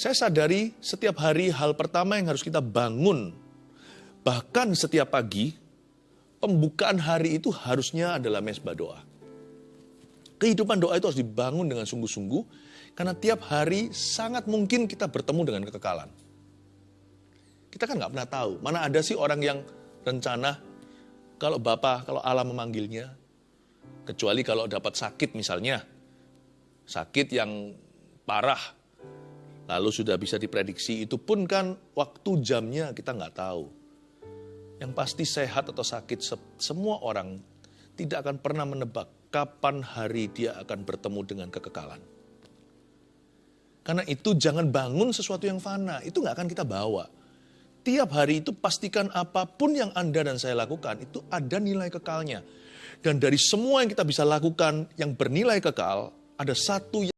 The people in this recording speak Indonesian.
Saya sadari setiap hari hal pertama yang harus kita bangun, bahkan setiap pagi, pembukaan hari itu harusnya adalah mesbah doa. Kehidupan doa itu harus dibangun dengan sungguh-sungguh, karena tiap hari sangat mungkin kita bertemu dengan kekekalan. Kita kan nggak pernah tahu, mana ada sih orang yang rencana kalau Bapak, kalau Allah memanggilnya, kecuali kalau dapat sakit misalnya, sakit yang parah, lalu sudah bisa diprediksi, itu pun kan waktu jamnya kita nggak tahu. Yang pasti sehat atau sakit, semua orang tidak akan pernah menebak kapan hari dia akan bertemu dengan kekekalan. Karena itu jangan bangun sesuatu yang fana, itu nggak akan kita bawa. Tiap hari itu pastikan apa pun yang Anda dan saya lakukan, itu ada nilai kekalnya. Dan dari semua yang kita bisa lakukan yang bernilai kekal, ada satu yang